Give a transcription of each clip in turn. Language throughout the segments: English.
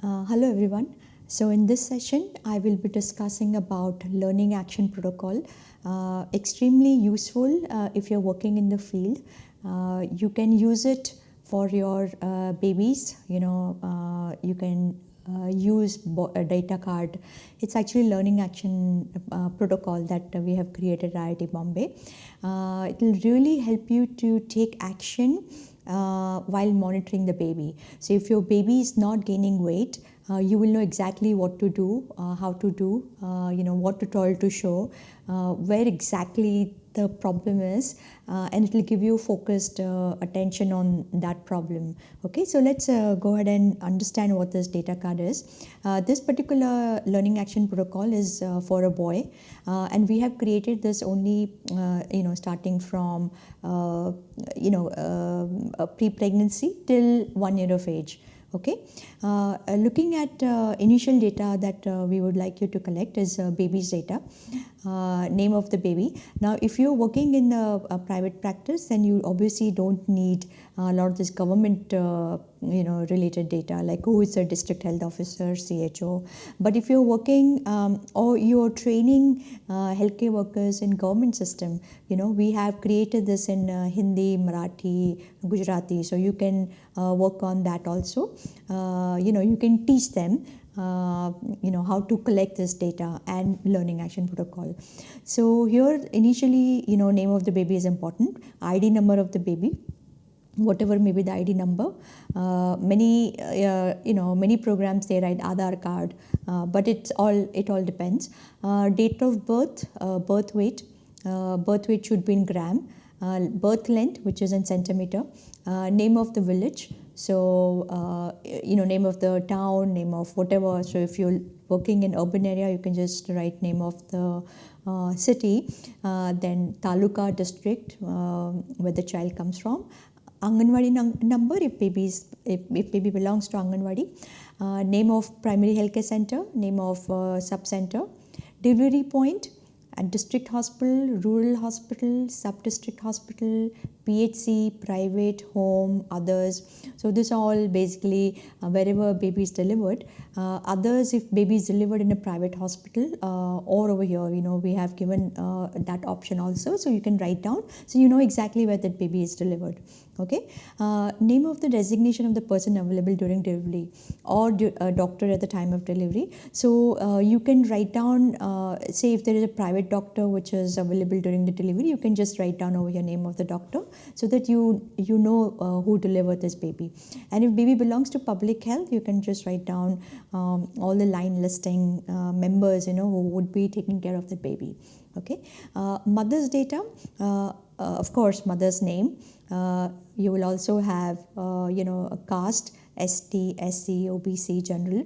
Uh, hello everyone. So in this session, I will be discussing about learning action protocol. Uh, extremely useful uh, if you're working in the field. Uh, you can use it for your uh, babies. You know, uh, you can use a data card. It's actually learning action protocol that we have created at IIT Bombay. it will really help you to take action uh, while monitoring the baby. So if your baby is not gaining weight, uh, you will know exactly what to do, uh, how to do, uh, you know, what tutorial to show, uh, where exactly the problem is, uh, and it will give you focused uh, attention on that problem. Okay, so let's uh, go ahead and understand what this data card is. Uh, this particular learning action protocol is for a boy, and we have created this only, you know, starting from, you know, pre-pregnancy till one year of age okay? Uh, looking at uh, initial data that uh, we would like you to collect is uh, baby's data. Uh, name of the baby. Now if you're working in a, a, private practice then you obviously don't need a lot of this government uh, you know related data like who is the district health officer cho but if you're working um, or you're training healthcare workers in government system you know we have created this in hindi marathi gujarati. So you can work on that also. You know you can teach them uh, you know how to collect this data and learning action protocol. So here initially you know name of the baby is important id number of the baby whatever may be the id number uh, many uh, you know many programs they write aadhaar card uh, but it's all it all depends uh, date of birth birth weight birth weight should be in gram birth length which is in centimeter name of the village so, uh, you know, name of the town, name of whatever. So, if you're working in urban area, you can just write name of the uh, city, uh, then taluka district uh, where the child comes from, Anganwadi number if baby if, if baby belongs to Anganwadi, uh, name of primary healthcare center, name of uh, sub center, delivery point, and district hospital, rural hospital, sub-district hospital, PHC, private, home, others. So this all basically uh, wherever baby is delivered. Uh, others, if baby is delivered in a private hospital uh, or over here, you know, we have given uh, that option also. So you can write down. So you know exactly where that baby is delivered. Okay. Uh, name of the designation of the person available during delivery or a doctor at the time of delivery. So uh, you can write down, say if there is a private doctor which is available during the delivery, you can just write down over your name of the doctor so that you you know uh, who delivered this baby and if baby belongs to public health you can just write down um, all the line listing uh, members you know who would be taking care of the baby okay. Uh, mother's data uh, uh, of course mother's name. You will also have you know a caste ST, SC, OBC, general.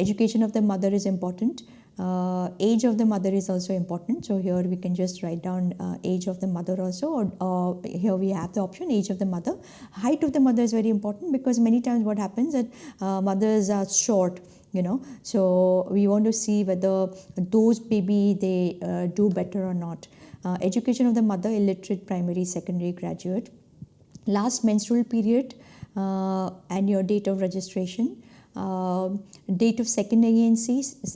education of the mother is important. Uh, age of the mother is also important. So here we can just write down uh, age of the mother also or uh, here we have the option age of the mother. Height of the mother is very important because many times what happens that uh, mothers are short you know so we want to see whether those baby they uh, do better or not uh, education of the mother illiterate primary secondary graduate last menstrual period and your date of registration uh, date of second ANC,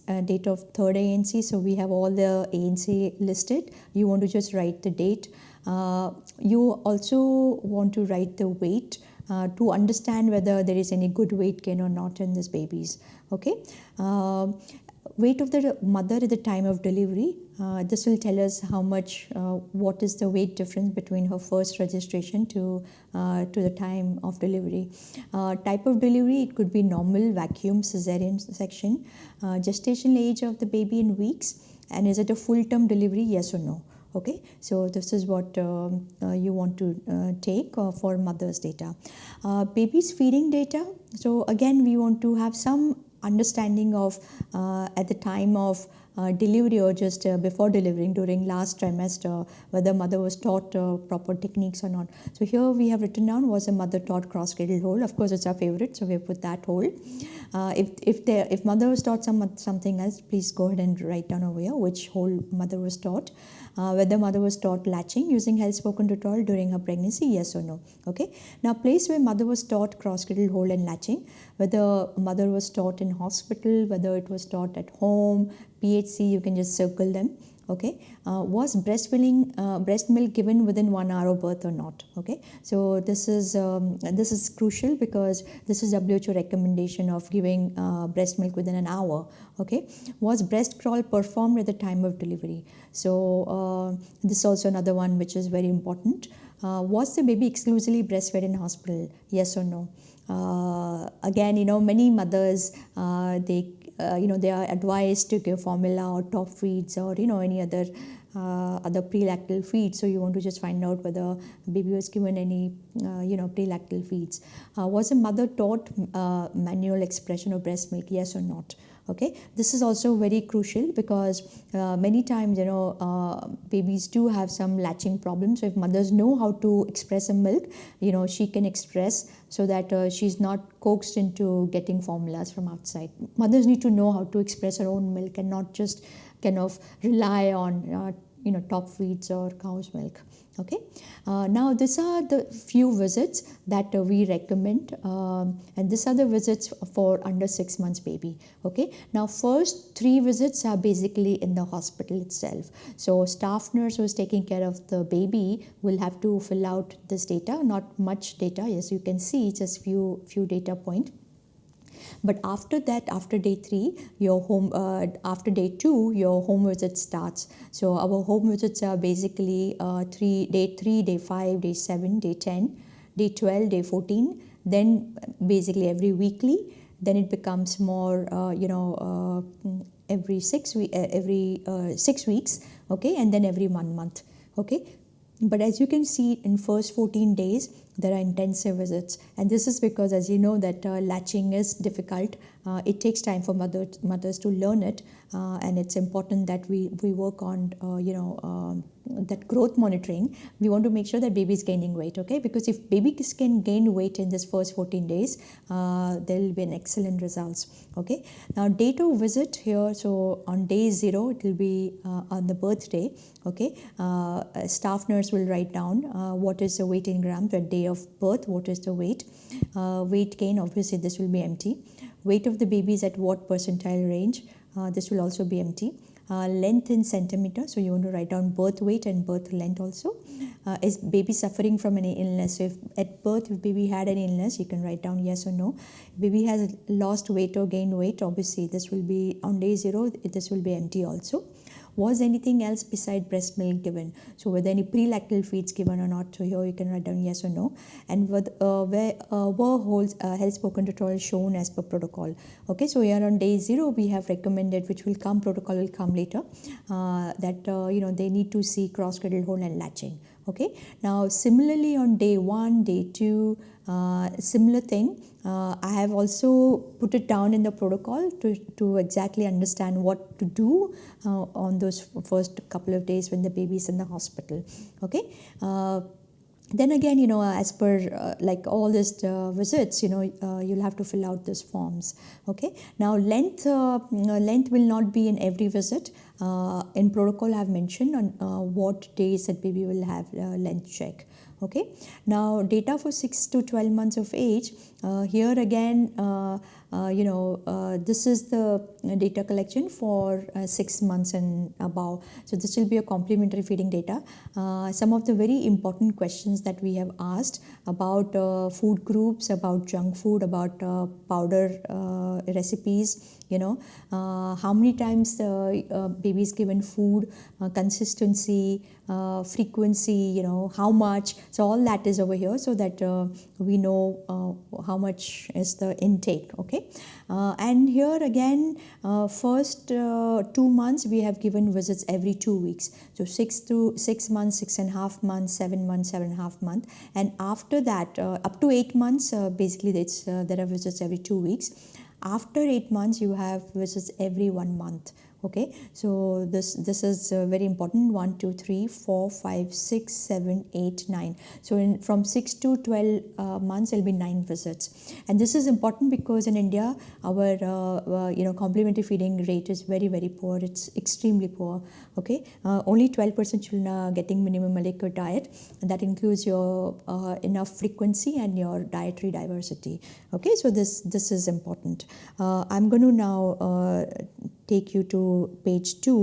uh, date of third ANC. So we have all the ANC listed. You want to just write the date. Uh, you also want to write the weight uh, to understand whether there is any good weight gain or not in these babies. Okay. Uh, weight of the mother at the time of delivery. Uh, this will tell us how much, uh, what is the weight difference between her first registration to, uh, to the time of delivery. Uh, type of delivery, it could be normal, vacuum, cesarean section. Uh, gestation age of the baby in weeks. And is it a full term delivery, yes or no? Okay so this is what um, uh, you want to uh, take uh, for mother's data. Baby's feeding data. So again we want to have some understanding of uh, at the time of uh, delivery or just uh, before delivering during last trimester, whether mother was taught uh, proper techniques or not. So here we have written down was a mother taught cross cradle hold. Of course, it's our favorite, so we have put that hold. Uh, if if there if mother was taught some something else, please go ahead and write down over here which hold mother was taught. Uh, whether mother was taught latching using health spoken tutorial during her pregnancy, yes or no. Okay. Now, place where mother was taught cross cradle hold and latching, whether mother was taught in hospital, whether it was taught at home, PHC, you can just circle them okay? Uh, was breastfeeding uh, breast milk given within one hour of birth or not okay? So this is um, this is crucial because this is who recommendation of giving uh, breast milk within an hour okay? Was breast crawl performed at the time of delivery? So uh, this is also another one which is very important. Uh, was the baby exclusively breastfed in hospital? Yes or no again you know many mothers they uh, you know they are advised to give formula or top feeds or you know any other uh, other prelactal feeds. So you want to just find out whether baby was given any uh, you know prelactal feeds. Uh, was a mother taught uh, manual expression of breast milk yes or not okay? This is also very crucial because uh, many times you know uh, babies do have some latching problems. So if mothers know how to express a milk you know she can express so that uh, she's not coaxed into getting formulas from outside. Mothers need to know how to express her own milk and not just kind of rely on uh, you know top feeds or cow's milk okay? Uh, now these are the few visits that uh, we recommend um, and these are the visits for under six months baby. Okay? Now first three visits are basically in the hospital itself. So staff nurse who is taking care of the baby will have to fill out this data. Not much data as you can see just few few data point but after that after day 3 your home uh, after day 2 your home visit starts. So our home visits are basically uh, 3 day 3 day 5 day 7 day 10 day 12 day 14 then basically every weekly. Then it becomes more uh, you know uh, every 6 we uh, every uh, 6 weeks okay? And then every one month okay? But as you can see in first 14 days there are intensive visits. And this is because as you know that uh, latching is difficult. Uh, it takes time for mother, mothers to learn it. Uh, and it's important that we, we work on uh, you know um, that growth monitoring we want to make sure that baby is gaining weight okay because if babies can gain weight in this first 14 days uh, there will be an excellent results okay now date of visit here so on day zero it will be uh, on the birthday okay staff nurse will write down what is the weight in grams day day of birth, what is the weight? Uh, weight gain, obviously this will be empty. Weight of the baby is at what percentile range? Uh, this will also be empty. Uh, length in centimeter, so you want to write down birth weight and birth length also. Uh, is baby suffering from any illness? So if at birth, if baby had an illness, you can write down yes or no. Baby has lost weight or gained weight, obviously this will be on day zero, this will be empty also was anything else beside breast milk given? So were there any prelactal feeds given or not? So here you can write down yes or no. And with, uh, where uh, were holds uh, health spoken tutorial shown as per protocol? Okay so here on day zero we have recommended which will come protocol will come later uh, that uh, you know they need to see cross cradle hold and latching. Okay now similarly on day one day two similar thing. Uh, I have also put it down in the protocol to, to exactly understand what to do uh, on those first couple of days when the baby is in the hospital okay? Uh, then again you know as per uh, like all these uh, visits you know uh, you'll have to fill out these forms okay? Now length uh, length will not be in every visit. Uh, in protocol i have mentioned on uh, what days that baby will have length check okay. Now data for 6 to 12 months of age uh, here again uh, uh, you know uh, this is the data collection for uh, 6 months and above. So this will be a complementary feeding data. Uh, some of the very important questions that we have asked about food groups about junk food about powder recipes you know uh, how many times the uh, baby is given food uh, consistency uh, frequency you know how much. So all that is over here so that uh, we know uh, how much is the intake okay? And here again first two months we have given visits every two weeks. So six to six months six and a half months seven months seven and a half month. And after that up to eight months basically it's there are visits every two weeks after eight months you have visits every one month okay so this this is uh, very important 1 2 3 4 5 6 7 8 9 so in from 6 to 12 uh, months there'll be 9 visits. And this is important because in india our uh, uh you know complementary feeding rate is very very poor. It's extremely poor. Okay uh, only 12% children are getting minimum adequate diet. And that includes your uh, enough frequency and your dietary diversity. Okay so this this is important. I'm going to now take you to page 2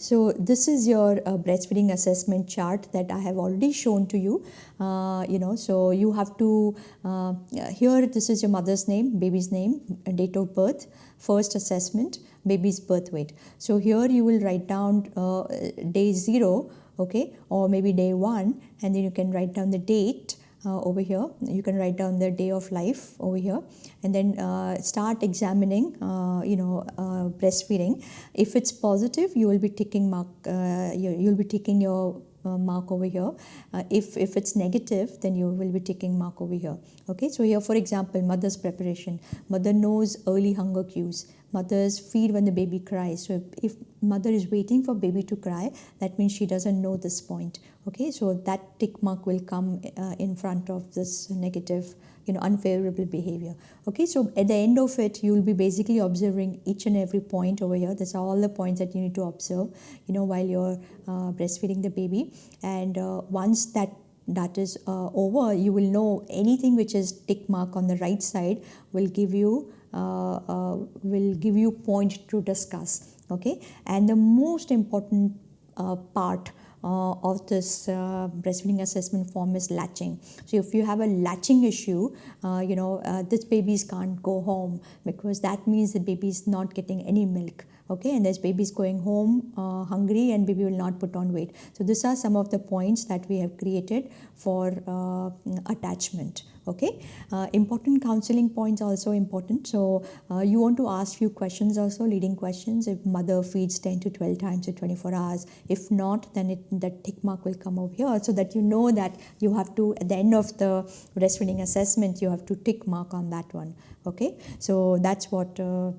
So this is your uh, breastfeeding assessment chart that I have already shown to you. Uh, you know, so you have to, uh, here this is your mother's name, baby's name, date of birth, first assessment, baby's birth weight. So here you will write down uh, day 0, okay, or maybe day 1 and then you can write down the date uh, over here. You can write down the day of life over here and then uh, start examining, uh, you know, uh, breastfeeding. If it's positive, you will be ticking mark, uh, you, you'll be ticking your uh, mark over here. Uh, if, if it's negative, then you will be ticking mark over here. Okay, so here, for example, mother's preparation. Mother knows early hunger cues. Mothers feed when the baby cries. So if, if mother is waiting for baby to cry, that means she doesn't know this point. Okay, so that tick mark will come uh, in front of this negative you know unfavorable behavior okay so at the end of it you will be basically observing each and every point over here are all the points that you need to observe you know while you're uh, breastfeeding the baby and uh, once that that is uh, over you will know anything which is tick mark on the right side will give you will give you point to discuss okay? And the most important uh, part uh, of this uh, breastfeeding assessment form is latching. So if you have a latching issue, uh, you know, uh, this babies can't go home because that means the baby is not getting any milk okay? And this baby is going home uh, hungry and baby will not put on weight. So these are some of the points that we have created for uh, attachment okay? Uh, important counseling points also important. So uh, you want to ask few questions also leading questions. If mother feeds 10 to 12 times in 24 hours if not then it that tick mark will come over here. So that you know that you have to at the end of the breastfeeding assessment you have to tick mark on that one. Okay? So that's what uh,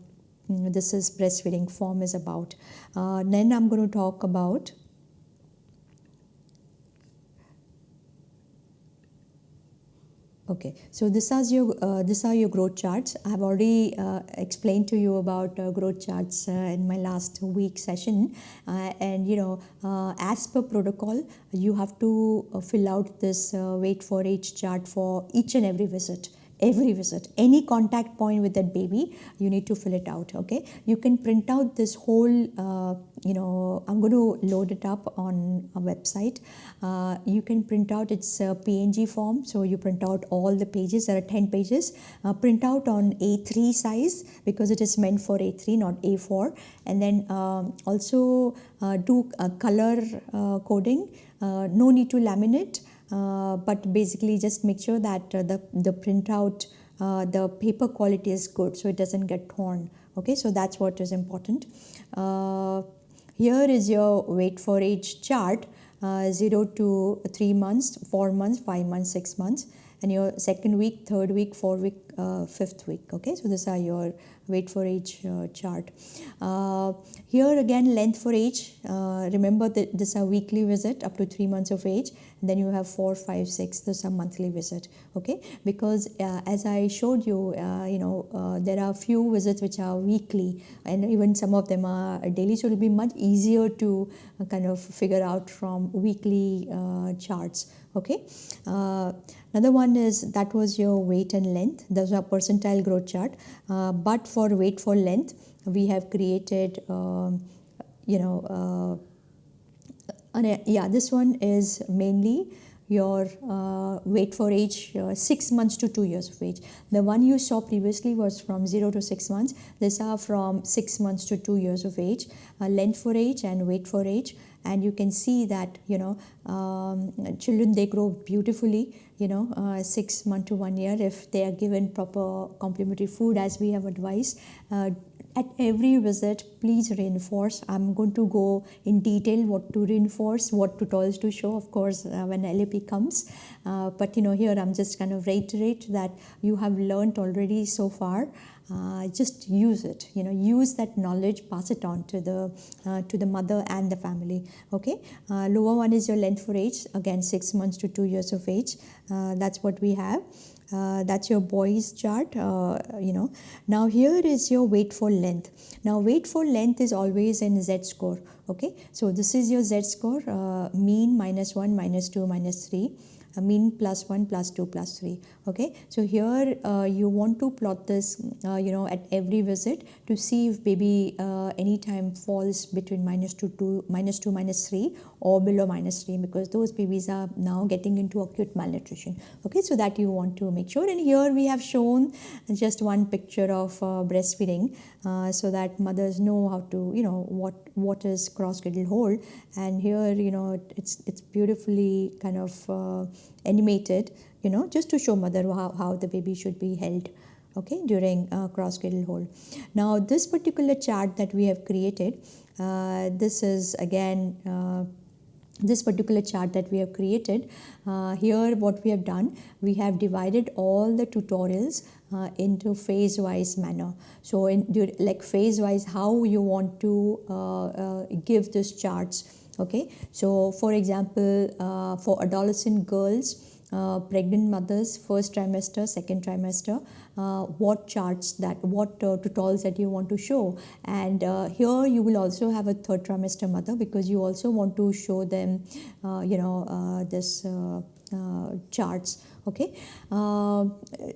Mm, this is breastfeeding form is about. Uh, then I'm going to talk about Okay, so this is your uh, these are your growth charts. I have already uh, explained to you about uh, growth charts uh, in my last week session, uh, and you know, uh, as per protocol, you have to fill out this weight for age chart for each and every visit every visit any contact point with that baby you need to fill it out okay? You can print out this whole uh, you know i'm going to load it up on a website. Uh, you can print out its a png form. So you print out all the pages. There are 10 pages. Uh, print out on a3 size because it is meant for a3 not a4 and then um, also uh, do color uh, coding. Uh, no need to laminate. uh, but basically just make sure that uh, the, the printout, uh, the paper quality is good so it doesn't get torn. Okay, so that's what is important. here is your weight for age chart. Uh, 0 to 3 months, 4 months, 5 months, 6 months and your second week, third week, fourth week, uh, fifth week. Okay, so these are your weight for age uh, chart. Uh, here again, length for age. Uh, remember that this are weekly visit up to three months of age. And then you have four, five, six. This is a monthly visit. Okay, because uh, as I showed you, uh, you know, there are few visits which are weekly, and even some of them are daily. So it will be much easier to kind of figure out from weekly charts okay another one is that was your weight and length. Those are percentile growth chart. Uh, but for weight for length we have created um, you know uh, yeah this one is mainly your uh, weight for age uh, 6 months to 2 years of age. The one you saw previously was from 0 to 6 months. These are from 6 months to 2 years of age. Uh, length for age and weight for age and you can see that you know um, children they grow beautifully you know uh, six month to one year if they are given proper complementary food as we have advised uh, at every visit please reinforce. I'm going to go in detail what to reinforce what tutorials to show of course uh, when lap comes. Uh, but you know here i'm just kind of reiterate that you have learned already so far. Uh, just use it you know use that knowledge pass it on to the uh, to the mother and the family okay? Uh, lower one is your length for age again six months to two years of age. Uh, that's what we have uh, that's your boys chart uh, you know. Now here is your weight for length. Now weight for length is always in z score okay? So this is your z score mean minus 1 minus 2 minus 3 mean plus 1 plus 2 plus 3 okay? So here uh, you want to plot this uh, you know at every visit to see if baby uh, anytime falls between minus 2 to minus 2 minus 3 or below minus 3 because those babies are now getting into acute malnutrition. Okay so that you want to make sure. And here we have shown just one picture of uh, breastfeeding uh, so that mothers know how to you know what what is cross cradle hold. And here you know it's it's beautifully kind of uh, animated you know just to show mother how, how the baby should be held okay during uh, cross cradle hold. Now this particular chart that we have created uh, this is again uh, this particular chart that we have created uh, here what we have done we have divided all the tutorials uh, into phase wise manner. So in like phase wise how you want to uh, uh, give these charts okay? So for example uh, for adolescent girls uh, pregnant mothers first trimester second trimester uh, what charts that what uh, tutorials that you want to show. And uh, here you will also have a third trimester mother because you also want to show them uh, you know uh, this charts okay?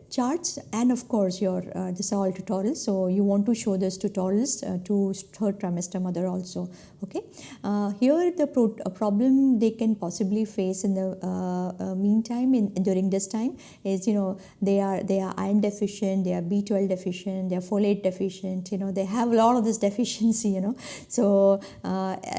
Charts and of course your this all tutorials so you want to show those tutorials to third trimester mother also okay? Uh, here the pro- problem they can possibly face in the uh, uh, meantime in during this time is you know they are they are iron deficient they are b12 deficient they are folate deficient you know they have a lot of this deficiency you know. So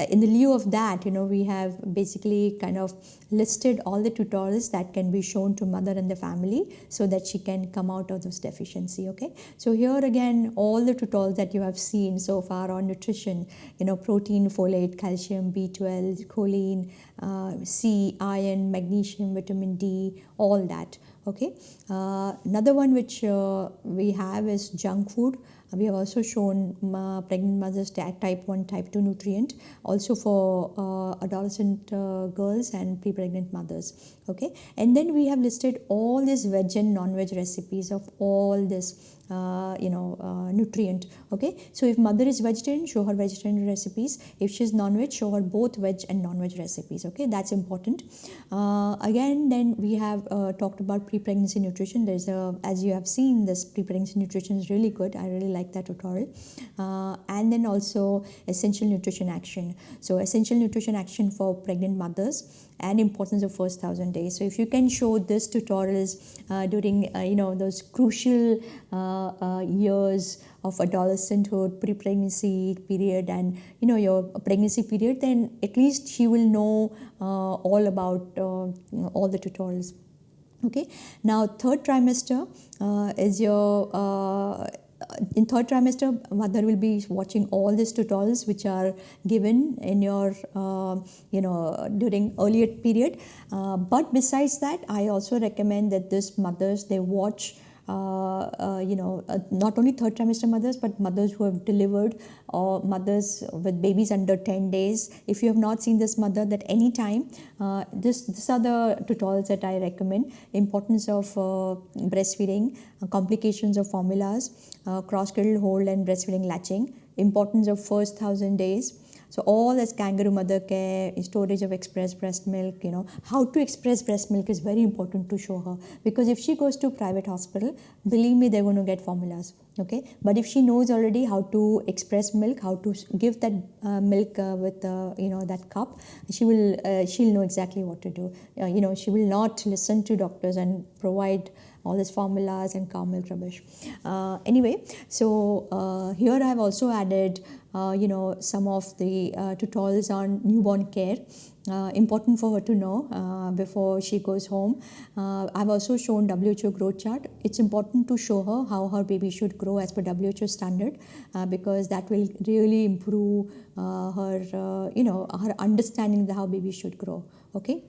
in the lieu of that you know we have basically kind of listed all the tutorials that can be shown to mother and the family so that she can come out of this deficiency okay? So here again all the tutorials that you have seen so far on nutrition you know protein folate calcium b12 choline uh, c iron magnesium vitamin d all that okay? Uh, another one which uh, we have is junk food. We have also shown uh, pregnant mothers type 1 type 2 nutrient also for uh, adolescent uh, girls and pre-pregnant mothers okay? And then we have listed all these veg and non-veg recipes of all this uh, you know uh, nutrient okay? So if mother is vegetarian show her vegetarian recipes. If she's non-veg show her both veg and non-veg recipes okay? That's important. Uh, again then we have uh, talked about pre-pregnancy nutrition. There's a as you have seen this pre-pregnancy nutrition is really good. I really like that tutorial. Uh, and then also essential nutrition action. So essential nutrition action for pregnant mothers and importance of first thousand days. So if you can show this tutorials uh, during uh, you know those crucial uh, uh years of adolescenthood, pre-pregnancy period, and you know your pregnancy period, then at least she will know uh, all about uh, all the tutorials. Okay. Now third trimester is your in third trimester mother will be watching all these tutorials which are given in your uh, you know during earlier period. Uh, but besides that i also recommend that this mothers they watch Uh, uh, you know, uh, not only third trimester mothers, but mothers who have delivered or mothers with babies under 10 days. If you have not seen this mother, that any time, uh, this these are the tutorials that I recommend. Importance of breastfeeding, complications of formulas, cross cradle hold and breastfeeding latching, importance of first thousand days so all this kangaroo mother care, storage of express breast milk, you know, how to express breast milk is very important to show her because if she goes to private hospital, believe me, they're going to get formulas. Okay, but if she knows already how to express milk, how to give that uh, milk uh, with uh, you know that cup, she will uh, she'll know exactly what to do. Uh, you know, she will not listen to doctors and provide all these formulas and cow milk rubbish. Uh, anyway, so here I have also added you know some of the uh, tutorials on newborn care uh, important for her to know uh, before she goes home. Uh, I've also shown WHO growth chart. It's important to show her how her baby should grow as per WHO standard uh, because that will really improve uh, her, you know, her understanding of how baby should grow. Okay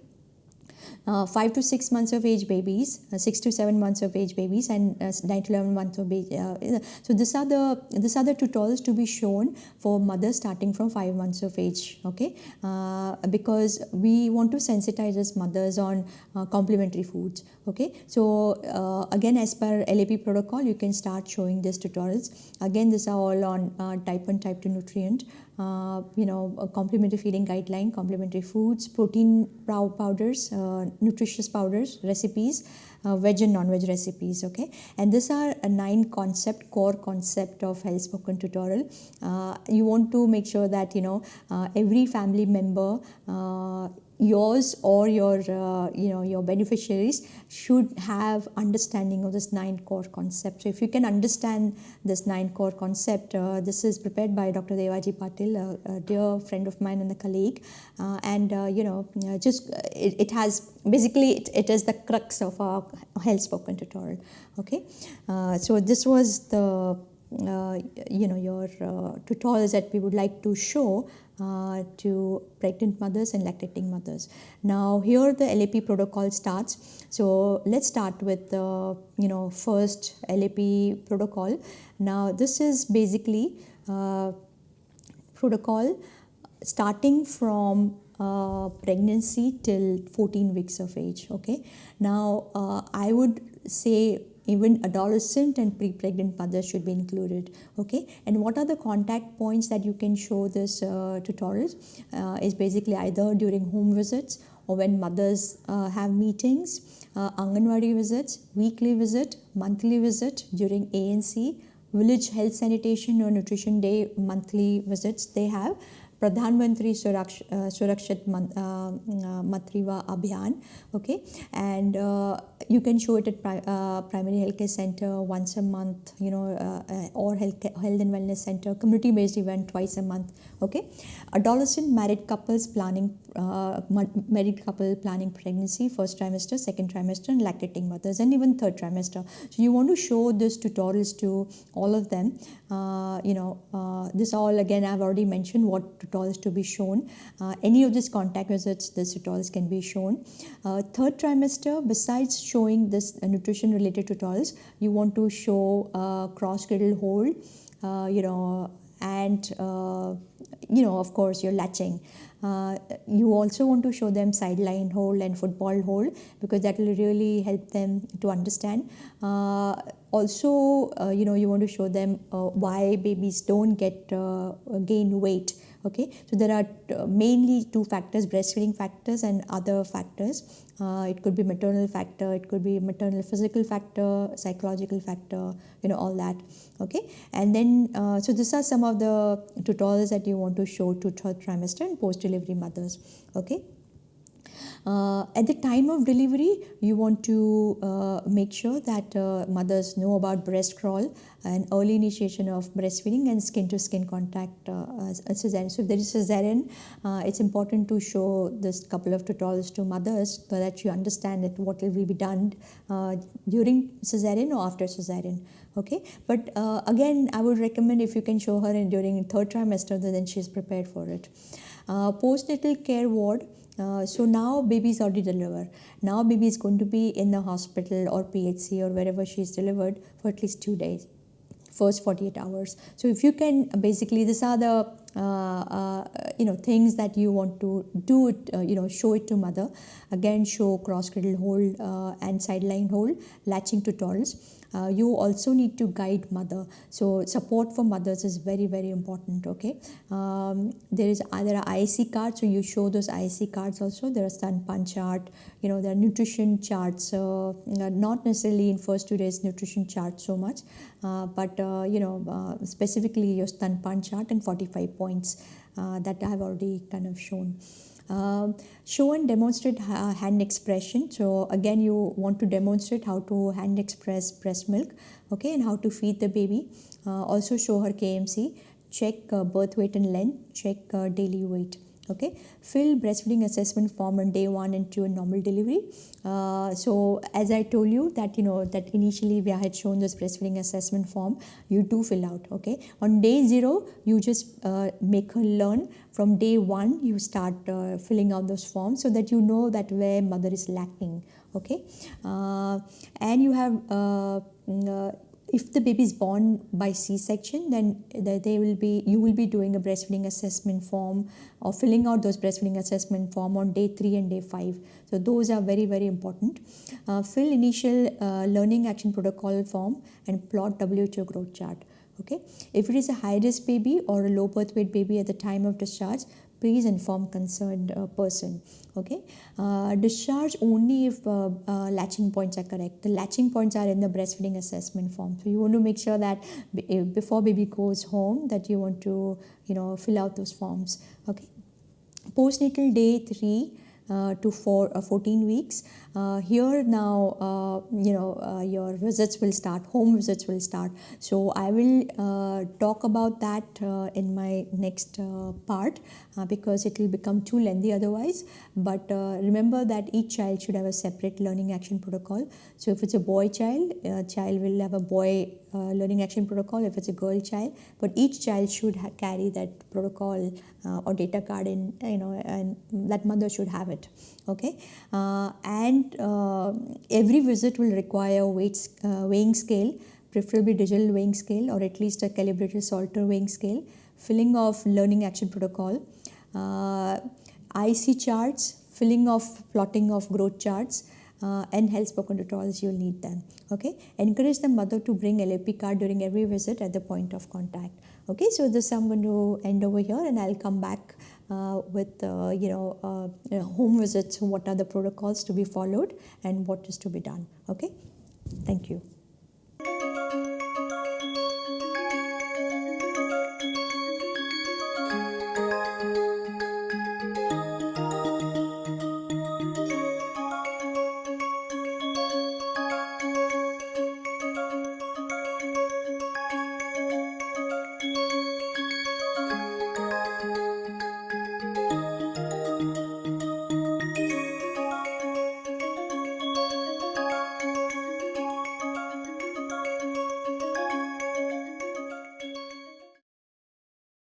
uh, 5 to 6 months of age babies, uh, 6 to 7 months of age babies and uh, 9 to 11 months of age. Uh, so these are the these are the tutorials to be shown for mothers starting from 5 months of age, okay? Uh, because we want to sensitize as mothers on uh, complementary foods, okay? So again, as per LAP protocol, you can start showing these tutorials. Again, these are all on type 1, type 2 nutrient uh, you know, complementary feeding guideline, complementary foods, protein powders, uh, nutritious powders, recipes, uh, veg and non-veg recipes, okay? And these are a nine concept, core concept of health spoken tutorial. Uh, you want to make sure that, you know, uh, every family member uh, yours or your uh, you know your beneficiaries should have understanding of this nine core concept. So if you can understand this nine core concept uh, this is prepared by dr devaji patil a, a dear friend of mine and a colleague. Uh, and uh, you know uh, just uh, it, it, has basically it, it is the crux of our health spoken tutorial. Okay? So this was the you know your uh, tutorials that we would like to show uh, to pregnant mothers and lactating mothers. Now here the LAP protocol starts. So let's start with the you know first LAP protocol. Now this is basically uh, protocol starting from uh, pregnancy till 14 weeks of age okay? Now uh, i would say even adolescent and pre-pregnant mothers should be included okay? And what are the contact points that you can show this uh, tutorials uh, is basically either during home visits or when mothers uh, have meetings uh, anganwadi visits weekly visit monthly visit during ANC village health sanitation or nutrition day monthly visits they have Pradhan Mantri Suraksh, uh, Surakshit Man, uh, uh, Matritva Abhiyan. Okay, and uh, you can show it at pri uh, primary healthcare center once a month, you know, or health health and wellness center, community based event twice a month. Okay, adolescent married couples planning married couple planning pregnancy, first trimester, second trimester, and lactating mothers, and even third trimester. So you want to show this tutorials to all of them. you know, this all again I've already mentioned what tutorials to be shown. Uh, any of these contact visits, the tutorials can be shown. Uh, third trimester, besides showing this uh, nutrition related tutorials, you want to show uh, cross cradle hold, uh, you know, and uh, you know, of course, you're latching. Uh, you also want to show them sideline hold and football hold because that will really help them to understand. Uh, also, uh, you know, you want to show them why babies don't get gain weight okay so there are uh, mainly two factors breastfeeding factors and other factors. Uh, it could be maternal factor it could be maternal physical factor psychological factor you know all that. Okay and then uh, so these are some of the tutorials that you want to show to third trimester and post delivery mothers. Okay at the time of delivery, you want to uh, make sure that uh, mothers know about breast crawl and early initiation of breastfeeding and skin to skin contact uh, cesarean. So if there is cesarean, uh, it's important to show this couple of tutorials to mothers so that you understand that what will be done uh, during cesarean or after cesarean okay but uh, again i would recommend if you can show her in during third trimester then she's prepared for it uh, postnatal care ward uh, so now baby is already delivered. Now baby is going to be in the hospital or PHC or wherever she is delivered for at least two days, first 48 hours. So if you can basically, these are the you know things that you want to do it. Uh, you know, show it to mother. Again, show cross cradle hold uh, and sideline hold, latching tutorials uh, you also need to guide mother so support for mothers is very very important okay um, there is uh, there are IC cards so you show those IC cards also there are stanpan chart you know there are nutrition charts uh, not necessarily in first two days nutrition chart so much uh, but uh, you know uh, specifically your stanpan chart and 45 points that I have already kind of shown um, show and demonstrate hand expression. So again, you want to demonstrate how to hand express breast milk, okay, and how to feed the baby. Uh, also show her KMC, check uh, birth weight and length, check uh, daily weight. Okay. Fill breastfeeding assessment form on day one and two in normal delivery. Uh, so as i told you that you know that initially we had shown this breastfeeding assessment form you do fill out okay? On day zero you just uh, make her learn. From day one you start uh, filling out those forms so that you know that where mother is lacking okay? Uh, and you have uh, mm, uh, if the baby is born by c-section then they will be you will be doing a breastfeeding assessment form or filling out those breastfeeding assessment form on day 3 and day 5 so those are very very important. Uh, fill initial uh, learning action protocol form and plot who growth chart. Okay? If it is a high risk baby or a low birth weight baby at the time of discharge please inform concerned uh, person okay? Uh, discharge only if uh, uh, latching points are correct. The latching points are in the breastfeeding assessment form. So you want to make sure that before baby goes home that you want to you know fill out those forms okay? Postnatal day 3 uh, to four, uh, 14 weeks. Uh, here now, uh, you know, uh, your visits will start, home visits will start. So I will uh, talk about that in my next part because it will become too lengthy otherwise. But remember that each child should have a separate learning action protocol. So if it's a boy child, a child will have a boy uh, learning action protocol if it's a girl child but each child should carry that protocol uh, or data card in you know and that mother should have it okay? Uh, and uh, every visit will require weights uh, weighing scale preferably digital weighing scale or at least a calibrated salter weighing scale filling of learning action protocol uh, IC charts filling of plotting of growth charts uh, and health spoken tutorials you'll need them okay? Encourage the mother to bring lap card during every visit at the point of contact okay? So this i'm going to end over here and i'll come back uh, with uh, you know uh, home visits what are the protocols to be followed and what is to be done. Okay? Thank you